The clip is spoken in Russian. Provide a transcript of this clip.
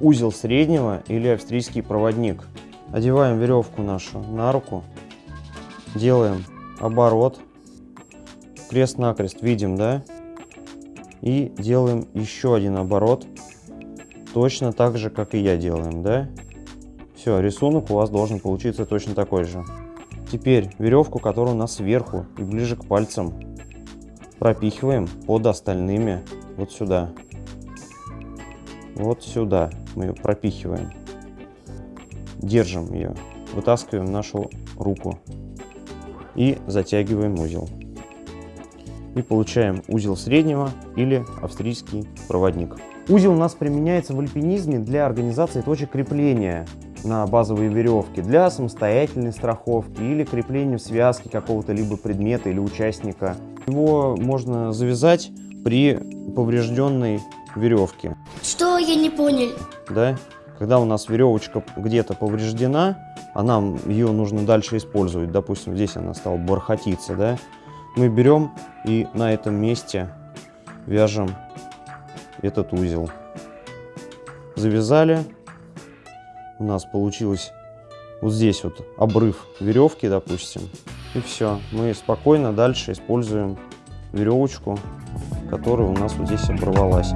узел среднего или австрийский проводник. Одеваем веревку нашу на руку, делаем оборот, крест-накрест видим, да? И делаем еще один оборот, точно так же, как и я делаем, да? Все, рисунок у вас должен получиться точно такой же. Теперь веревку, которая у нас сверху и ближе к пальцам, пропихиваем под остальными вот сюда. Вот сюда мы ее пропихиваем. Держим ее, вытаскиваем нашу руку и затягиваем узел. И получаем узел среднего или австрийский проводник. Узел у нас применяется в альпинизме для организации точек крепления на базовые веревки для самостоятельной страховки или крепления в связке какого-то либо предмета или участника. Его можно завязать при поврежденной веревке. Что я не понял? Да? Когда у нас веревочка где-то повреждена, а нам ее нужно дальше использовать, допустим, здесь она стала бархатиться, да, мы берем и на этом месте вяжем этот узел. Завязали, у нас получилось вот здесь вот обрыв веревки, допустим, и все. Мы спокойно дальше используем веревочку, которая у нас вот здесь оборвалась.